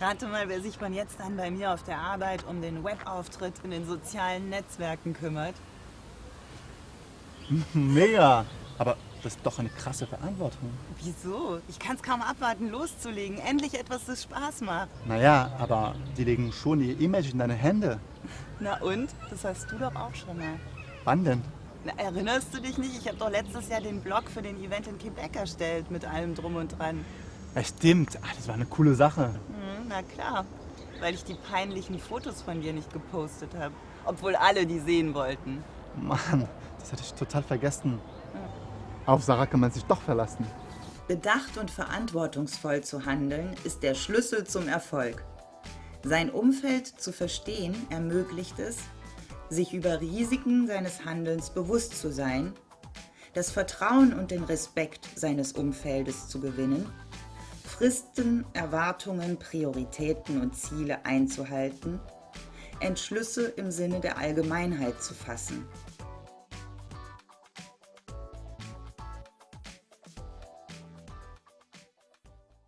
Rate mal, wer sich von jetzt an bei mir auf der Arbeit um den Webauftritt in den sozialen Netzwerken kümmert. Mega. Aber das ist doch eine krasse Verantwortung. Wieso? Ich kann es kaum abwarten, loszulegen. Endlich etwas, das Spaß macht. Naja, aber die legen schon ihr Image in deine Hände. Na und? Das hast du doch auch schon mal. Wann denn? Na, erinnerst du dich nicht? Ich habe doch letztes Jahr den Blog für den Event in Quebec erstellt, mit allem drum und dran. Ja, stimmt. Ach, das war eine coole Sache. Hm, na klar, weil ich die peinlichen Fotos von dir nicht gepostet habe. Obwohl alle die sehen wollten. Mann, das hatte ich total vergessen. Auf Sarah kann man sich doch verlassen. Bedacht und verantwortungsvoll zu handeln, ist der Schlüssel zum Erfolg. Sein Umfeld zu verstehen ermöglicht es, sich über Risiken seines Handelns bewusst zu sein, das Vertrauen und den Respekt seines Umfeldes zu gewinnen, Fristen, Erwartungen, Prioritäten und Ziele einzuhalten, Entschlüsse im Sinne der Allgemeinheit zu fassen